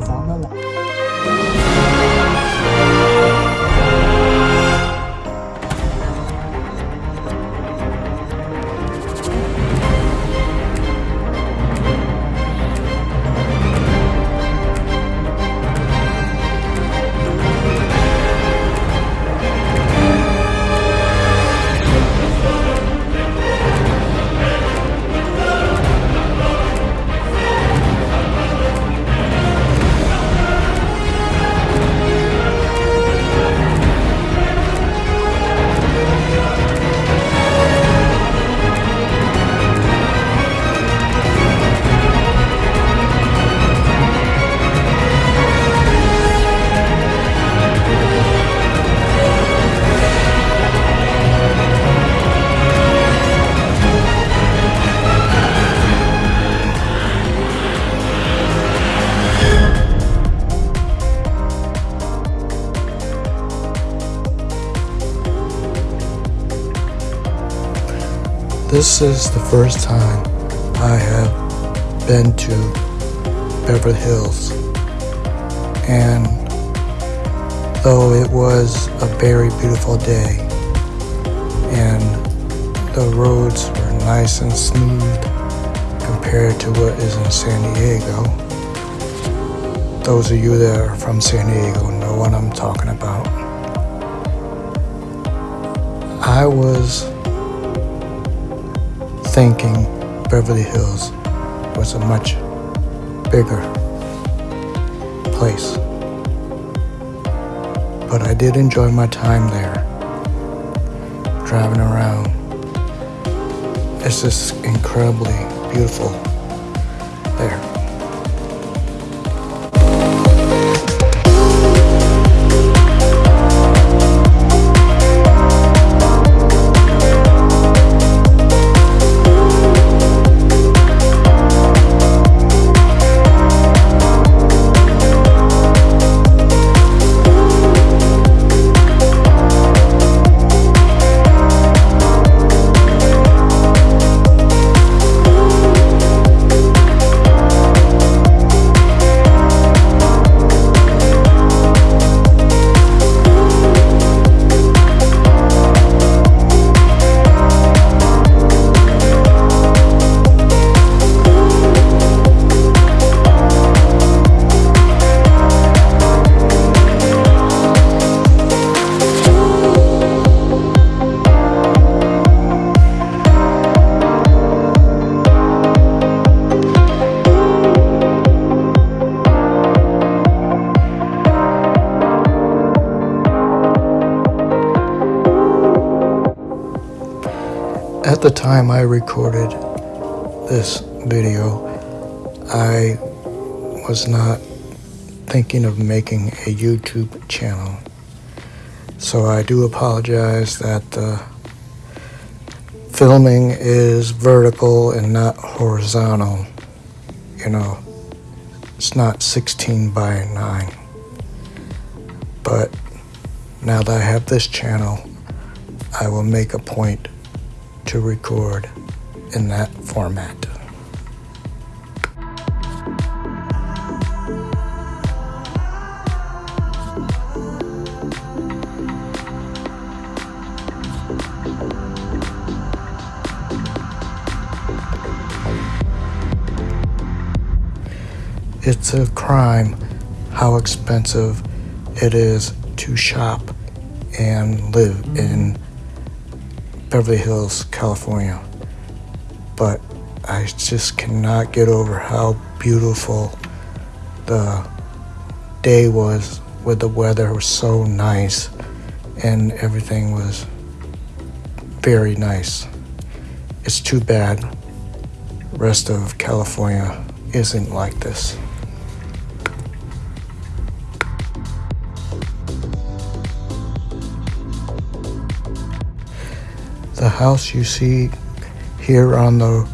Gió 了 This is the first time I have been to Beverly Hills. And though it was a very beautiful day and the roads were nice and smooth compared to what is in San Diego, those of you that are from San Diego know what I'm talking about. I was thinking Beverly Hills was a much bigger place. But I did enjoy my time there, driving around. It's just incredibly beautiful there. At the time I recorded this video, I was not thinking of making a YouTube channel. So I do apologize that the filming is vertical and not horizontal. You know, it's not 16 by 9. But now that I have this channel, I will make a point to record in that format. It's a crime how expensive it is to shop and live in Beverly Hills, California. But I just cannot get over how beautiful the day was with the weather was so nice and everything was very nice. It's too bad rest of California isn't like this. The house you see here on the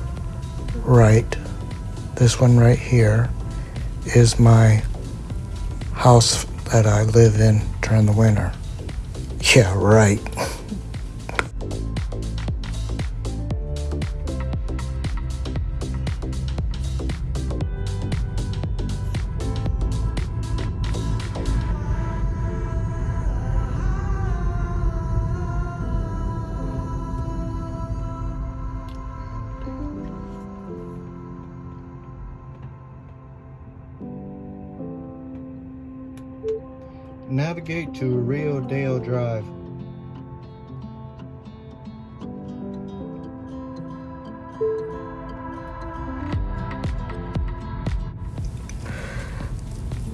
right, this one right here, is my house that I live in during the winter. Yeah, right. Rio Dale Drive.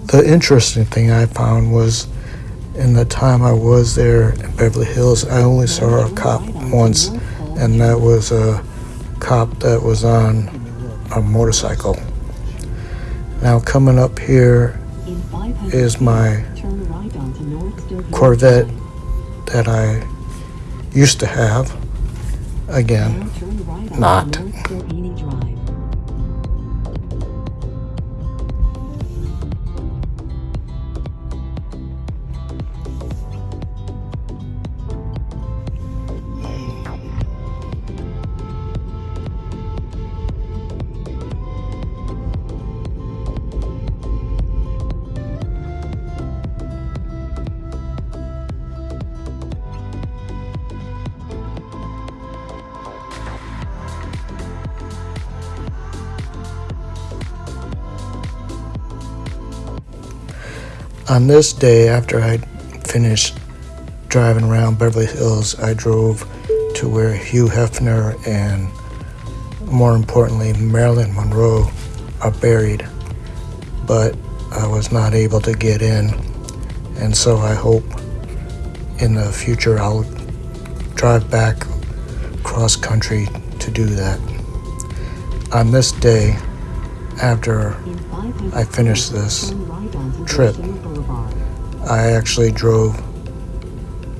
The interesting thing I found was in the time I was there in Beverly Hills, I only saw a cop once, and that was a cop that was on a motorcycle. Now, coming up here is my Corvette that I used to have. Again, not. On this day, after I finished driving around Beverly Hills, I drove to where Hugh Hefner and, more importantly, Marilyn Monroe are buried. But I was not able to get in, and so I hope in the future I'll drive back cross country to do that. On this day, after I finished this trip, I actually drove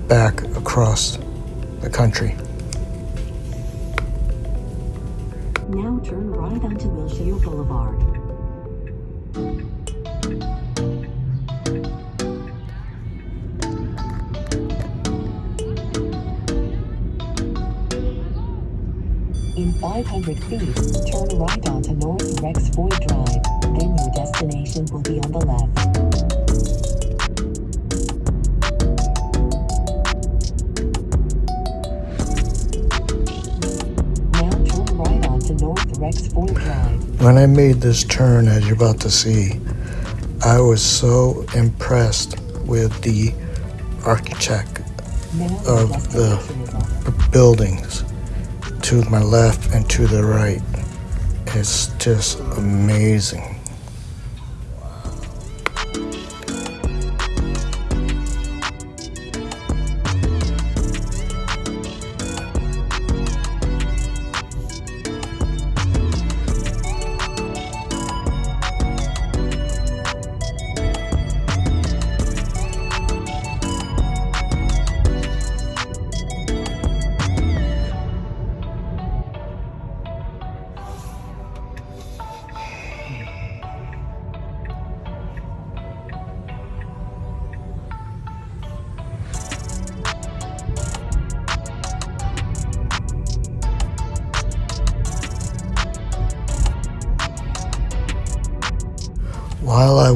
back across the country. Now turn right onto Wilshire Boulevard. In 500 feet, turn right onto North Rexford Drive. Then your destination will be on the left. When I made this turn, as you're about to see, I was so impressed with the architect Of the- buildings to my left and to the right. It's just amazing.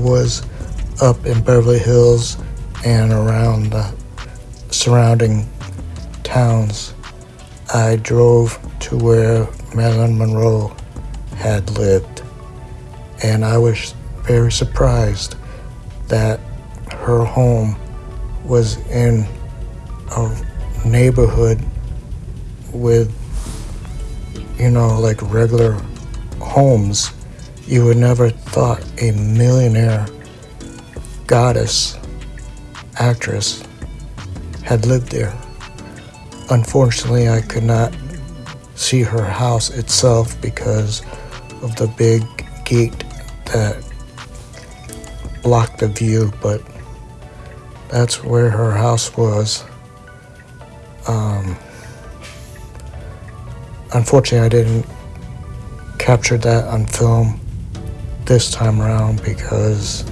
Was up in Beverly Hills and around the surrounding towns, I drove to where Marilyn Monroe had lived. And I was very surprised that her home was in a neighborhood with, you know, like regular homes. You would never thought a millionaire goddess actress had lived there. Unfortunately, I could not see her house itself because of the big gate that blocked the view, but that's where her house was. Um, unfortunately, I didn't capture that on film this time around because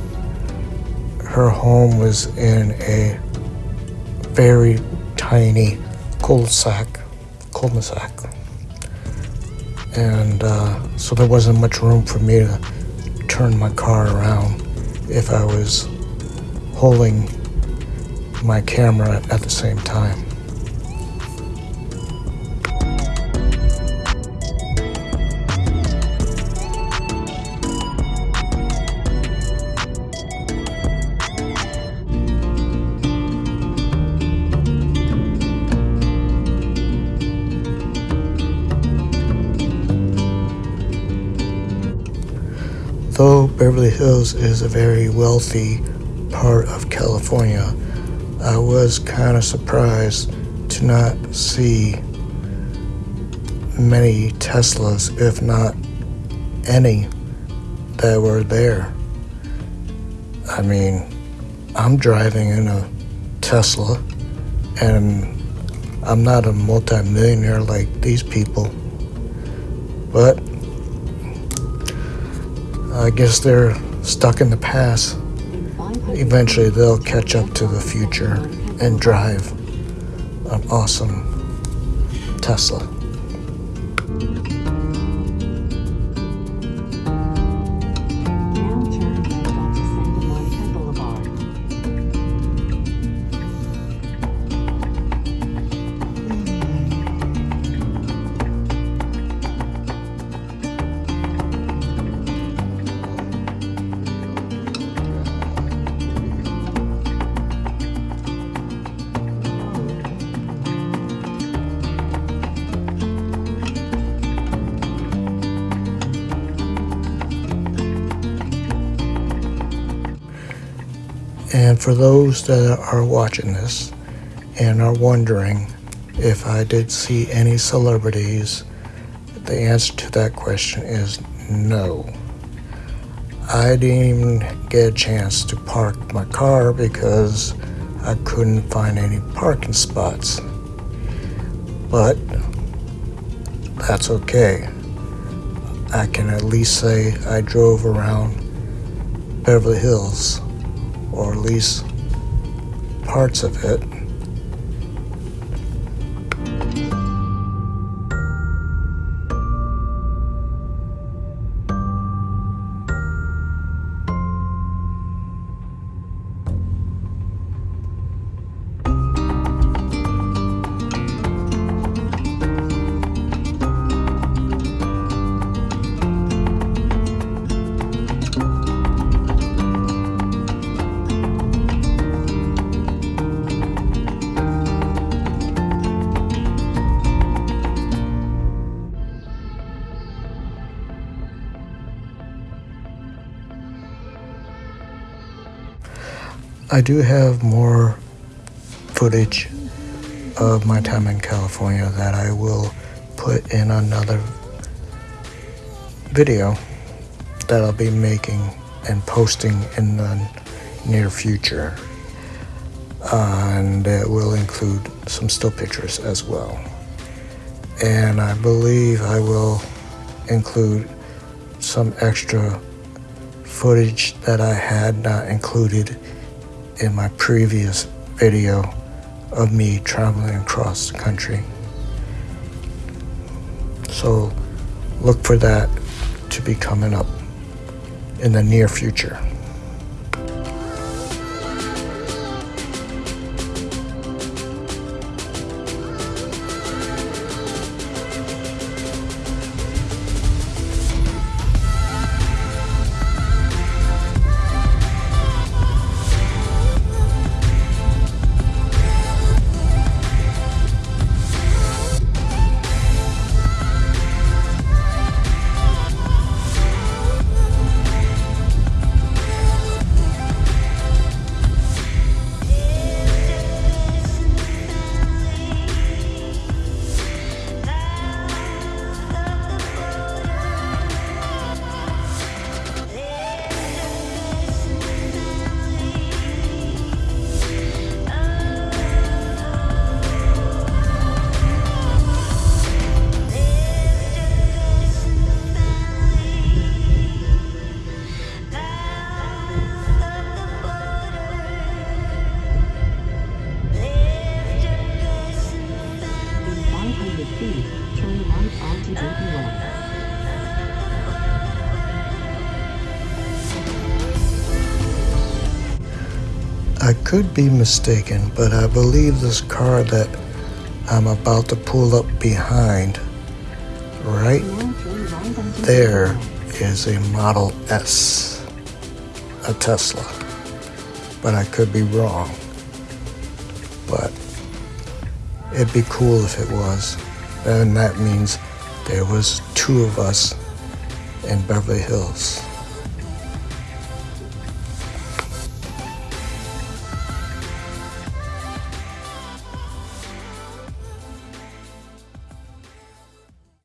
her home was in a very tiny cul-de-sac, cul-de-sac, and uh, so there wasn't much room for me to turn my car around if I was holding my camera at the same time. Beverly Hills is a very wealthy part of California, I was kind of surprised to not see many Teslas, if not any, that were there. I mean, I'm driving in a Tesla and I'm not a multimillionaire like these people. But I guess they're stuck in the past. Eventually they'll catch up to the future and drive an awesome Tesla. And for those that are watching this and are wondering if I did see any celebrities, the answer to that question is no. I didn't even get a chance to park my car because I couldn't find any parking spots. But that's okay. I can at least say I drove around Beverly Hills or at least parts of it. I do have more footage of my time in California that I will put in another video that I'll be making and posting in the near future. and it will include some still pictures as well. And I believe I will include some extra footage that I had not included in my previous video of me traveling across the country. So look for that to be coming up in the near future. Could be mistaken, but I believe this car that I'm about to pull up behind, right there, is a Model S, a Tesla. But I could be wrong. But it'd be cool if it was. And that means there was two of us in Beverly Hills.